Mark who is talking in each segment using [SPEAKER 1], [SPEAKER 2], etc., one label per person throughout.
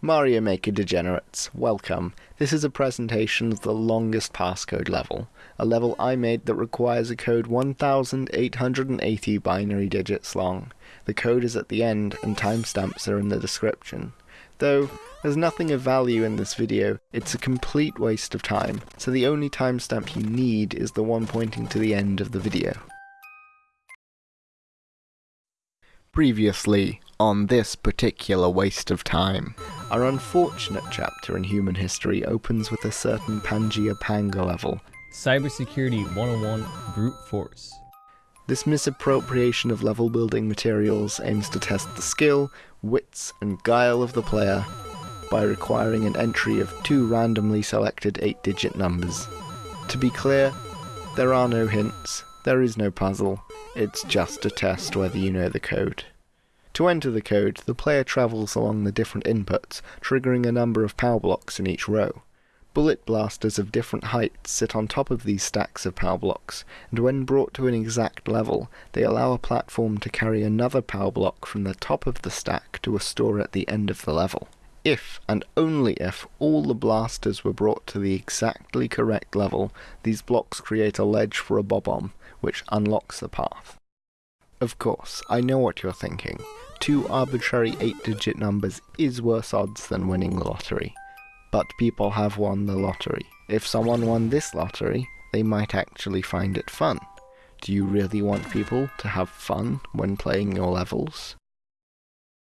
[SPEAKER 1] Mario Maker degenerates, welcome. This is a presentation of the longest passcode level, a level I made that requires a code 1880 binary digits long. The code is at the end and timestamps are in the description. Though, there's nothing of value in this video, it's a complete waste of time, so the only timestamp you need is the one pointing to the end of the video. Previously, on this particular waste of time, our unfortunate chapter in human history opens with a certain Pangaea Panga level.
[SPEAKER 2] Cybersecurity 101 Brute Force.
[SPEAKER 1] This misappropriation of level building materials aims to test the skill, wits, and guile of the player by requiring an entry of two randomly selected 8 digit numbers. To be clear, there are no hints, there is no puzzle, it's just to test whether you know the code. To enter the code, the player travels along the different inputs, triggering a number of power blocks in each row. Bullet blasters of different heights sit on top of these stacks of power blocks, and when brought to an exact level, they allow a platform to carry another power block from the top of the stack to a store at the end of the level. If, and only if, all the blasters were brought to the exactly correct level, these blocks create a ledge for a bob-omb, which unlocks the path. Of course, I know what you're thinking. Two arbitrary 8-digit numbers is worse odds than winning the lottery but people have won the lottery. If someone won this lottery, they might actually find it fun. Do you really want people to have fun when playing your levels?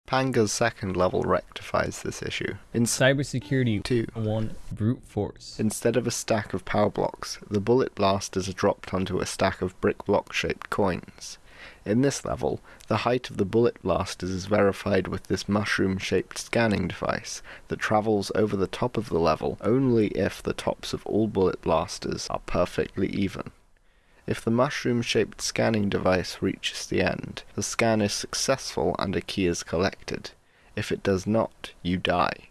[SPEAKER 1] Panga's second level rectifies this issue.
[SPEAKER 2] In Cybersecurity 2, 1 Brute Force.
[SPEAKER 1] Instead of a stack of power blocks, the bullet blasters are dropped onto a stack of brick block shaped coins. In this level, the height of the bullet blasters is verified with this mushroom-shaped scanning device that travels over the top of the level only if the tops of all bullet blasters are perfectly even. If the mushroom-shaped scanning device reaches the end, the scan is successful and a key is collected. If it does not, you die.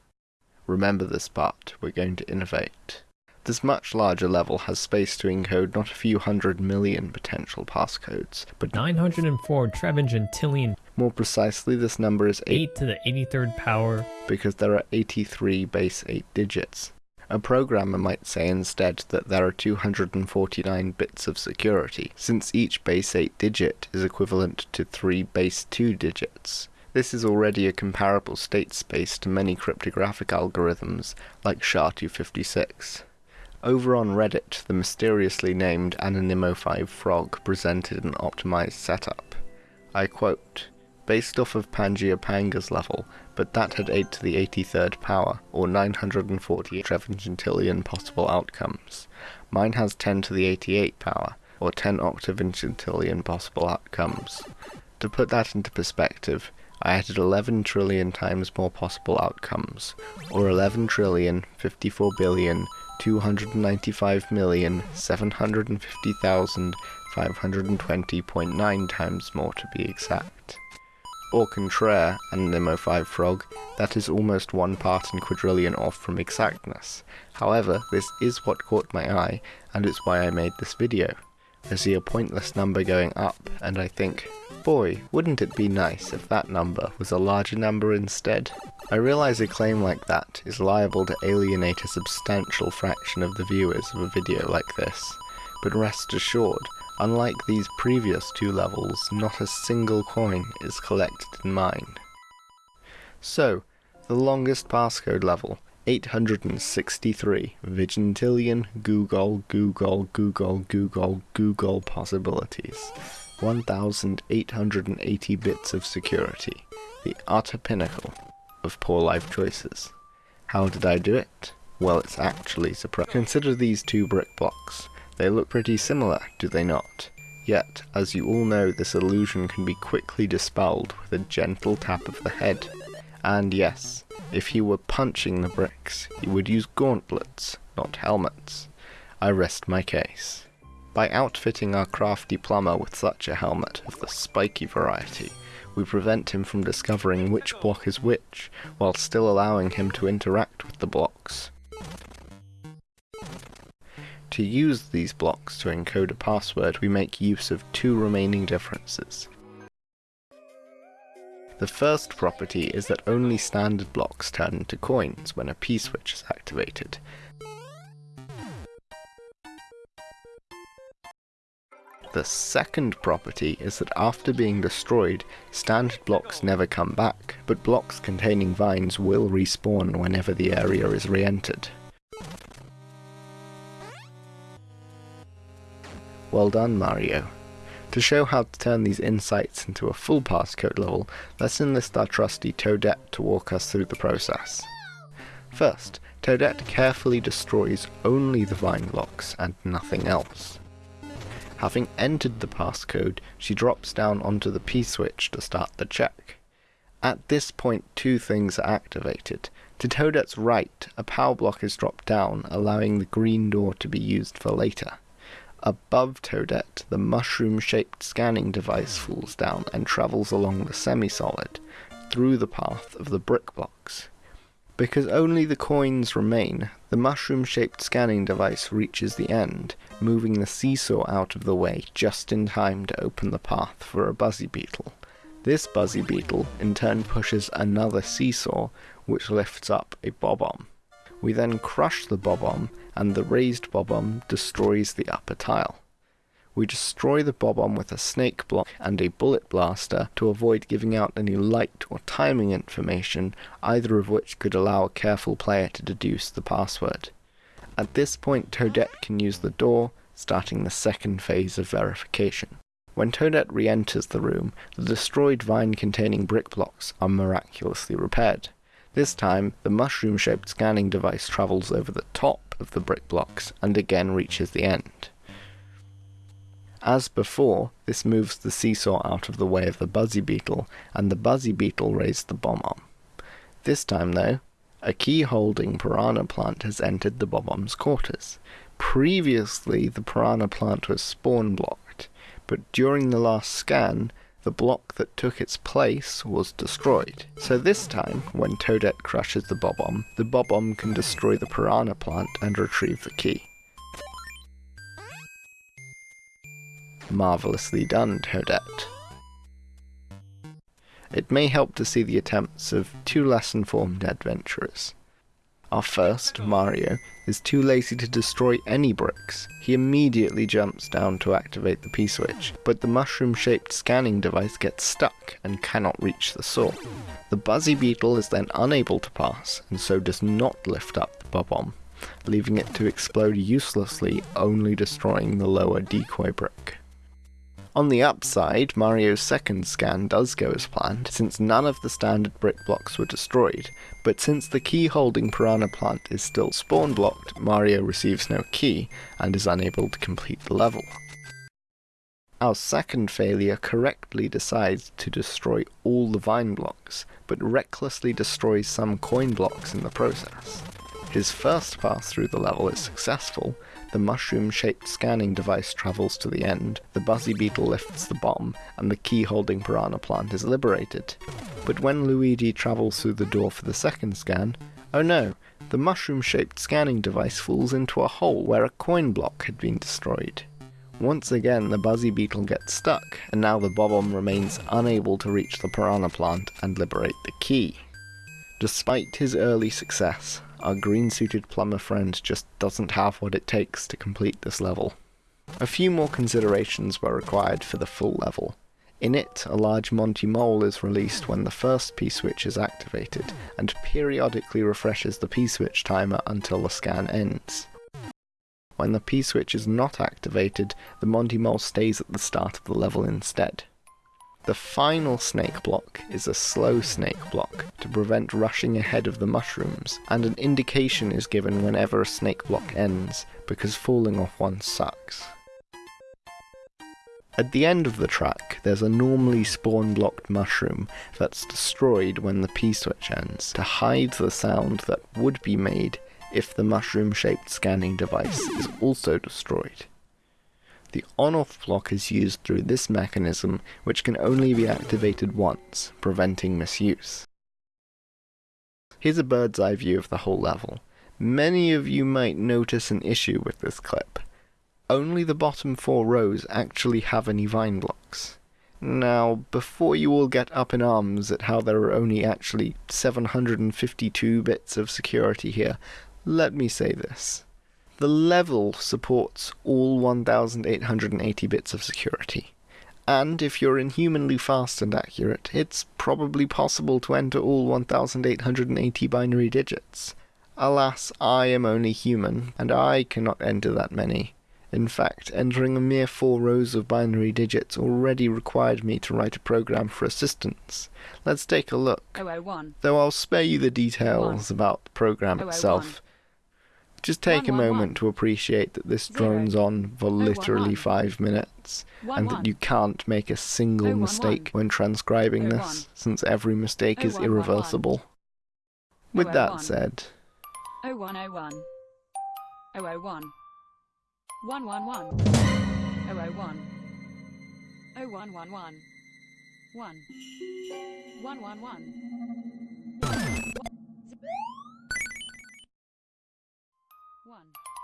[SPEAKER 1] Remember this part, we're going to innovate. This much larger level has space to encode not a few hundred million potential passcodes, but
[SPEAKER 2] 904 trevigintillion.
[SPEAKER 1] More precisely, this number is
[SPEAKER 2] 8, 8 to the 83rd power
[SPEAKER 1] because there are 83 base 8 digits. A programmer might say instead that there are 249 bits of security, since each base 8 digit is equivalent to 3 base 2 digits. This is already a comparable state space to many cryptographic algorithms like SHA-256. Over on Reddit, the mysteriously named Anonymo5 Frog presented an optimized setup. I quote, based off of Pangaea Panga's level, but that had 8 to the 83rd power, or 948 trevigintillion possible outcomes. Mine has 10 to the 88 power, or 10 octovigintillion possible outcomes. To put that into perspective, I added 11 trillion times more possible outcomes, or 11 trillion 54 billion 295,750,520.9 times more to be exact. Au contraire, Anonymo5 Frog, that is almost one part in quadrillion off from exactness. However, this is what caught my eye, and it's why I made this video. I see a pointless number going up, and I think, boy, wouldn't it be nice if that number was a larger number instead? I realize a claim like that is liable to alienate a substantial fraction of the viewers of a video like this, but rest assured, unlike these previous two levels, not a single coin is collected in mine. So, the longest passcode level, 863 Vigintillion googol googol googol googol googol possibilities. 1880 bits of security. The utter pinnacle of poor life choices. How did I do it? Well, it's actually surprising. Consider these two brick blocks. They look pretty similar, do they not? Yet, as you all know, this illusion can be quickly dispelled with a gentle tap of the head. And yes, if he were punching the bricks, he would use gauntlets, not helmets. I rest my case. By outfitting our crafty plumber with such a helmet of the spiky variety, we prevent him from discovering which block is which, while still allowing him to interact with the blocks. To use these blocks to encode a password, we make use of two remaining differences. The first property is that only standard blocks turn into coins when a P-switch is activated. The second property is that after being destroyed, standard blocks never come back, but blocks containing vines will respawn whenever the area is re-entered. Well done, Mario. To show how to turn these insights into a full passcode level, let's enlist our trusty Toadette to walk us through the process. First, Toadette carefully destroys only the vine blocks and nothing else. Having entered the passcode, she drops down onto the P-switch to start the check. At this point, two things are activated. To Toadette's right, a power block is dropped down, allowing the green door to be used for later. Above Toadette, the mushroom-shaped scanning device falls down and travels along the semi-solid, through the path of the brick blocks. Because only the coins remain, the mushroom-shaped scanning device reaches the end, moving the seesaw out of the way just in time to open the path for a buzzy beetle. This buzzy beetle in turn pushes another seesaw, which lifts up a bob-omb. We then crush the bob-omb, and the raised bob-omb destroys the upper tile. We destroy the bob-omb with a snake block and a bullet blaster to avoid giving out any light or timing information, either of which could allow a careful player to deduce the password. At this point Toadette can use the door, starting the second phase of verification. When Toadette re-enters the room, the destroyed vine-containing brick blocks are miraculously repaired. This time, the mushroom-shaped scanning device travels over the top of the brick blocks and again reaches the end. As before, this moves the seesaw out of the way of the Buzzy Beetle, and the Buzzy Beetle raised the bob-omb. This time, though, a key-holding piranha plant has entered the bob-omb's quarters. Previously, the piranha plant was spawn blocked, but during the last scan, the block that took its place was destroyed. So this time, when Toadette crushes the Bob-omb, the Bob-omb can destroy the Piranha plant and retrieve the key. Marvellously done, Toadette. It may help to see the attempts of two less informed adventurers. Our first, Mario, is too lazy to destroy any bricks. He immediately jumps down to activate the P-switch, but the mushroom-shaped scanning device gets stuck and cannot reach the saw. The Buzzy Beetle is then unable to pass, and so does not lift up the bob-omb, leaving it to explode uselessly, only destroying the lower decoy brick. On the upside, Mario's second scan does go as planned, since none of the standard brick blocks were destroyed, but since the key holding Piranha plant is still spawn blocked, Mario receives no key, and is unable to complete the level. Our second failure correctly decides to destroy all the vine blocks, but recklessly destroys some coin blocks in the process. His first pass through the level is successful, the mushroom-shaped scanning device travels to the end, the Buzzy Beetle lifts the bomb, and the key-holding piranha plant is liberated. But when Luigi travels through the door for the second scan, oh no, the mushroom-shaped scanning device falls into a hole where a coin block had been destroyed. Once again, the Buzzy Beetle gets stuck, and now the Bob-omb remains unable to reach the Piranha plant and liberate the key. Despite his early success, our green-suited plumber friend just doesn't have what it takes to complete this level. A few more considerations were required for the full level. In it, a large Monty Mole is released when the first P-switch is activated, and periodically refreshes the P-switch timer until the scan ends. When the P-switch is not activated, the Monty Mole stays at the start of the level instead. The final snake block is a slow snake block to prevent rushing ahead of the mushrooms, and an indication is given whenever a snake block ends, because falling off one sucks. At the end of the track, there's a normally spawn-blocked mushroom that's destroyed when the P-switch ends, to hide the sound that would be made if the mushroom-shaped scanning device is also destroyed. The on-off block is used through this mechanism, which can only be activated once, preventing misuse. Here's a bird's eye view of the whole level. Many of you might notice an issue with this clip. Only the bottom four rows actually have any vine blocks. Now, before you all get up in arms at how there are only actually 752 bits of security here, let me say this. The level supports all 1880 bits of security. And if you're inhumanly fast and accurate, it's probably possible to enter all 1880 binary digits. Alas, I am only human, and I cannot enter that many. In fact, entering a mere four rows of binary digits already required me to write a program for assistance. Let's take a look.
[SPEAKER 3] 001.
[SPEAKER 1] Though I'll spare you the details about the program
[SPEAKER 3] Oh, oh,
[SPEAKER 1] itself. Just take a
[SPEAKER 3] One, one,
[SPEAKER 1] moment
[SPEAKER 3] one.
[SPEAKER 1] to appreciate that this
[SPEAKER 3] Zero.
[SPEAKER 1] drones on for literally five minutes, and that you can't make a single mistake when transcribing this, since every mistake
[SPEAKER 3] Oh,
[SPEAKER 1] is
[SPEAKER 3] one, one, one.
[SPEAKER 1] irreversible. With
[SPEAKER 3] Oh, oh,
[SPEAKER 1] that
[SPEAKER 3] one.
[SPEAKER 1] said,
[SPEAKER 3] 0101. 001. 111. 001. 0111. 1. 111. 1. 1. 1.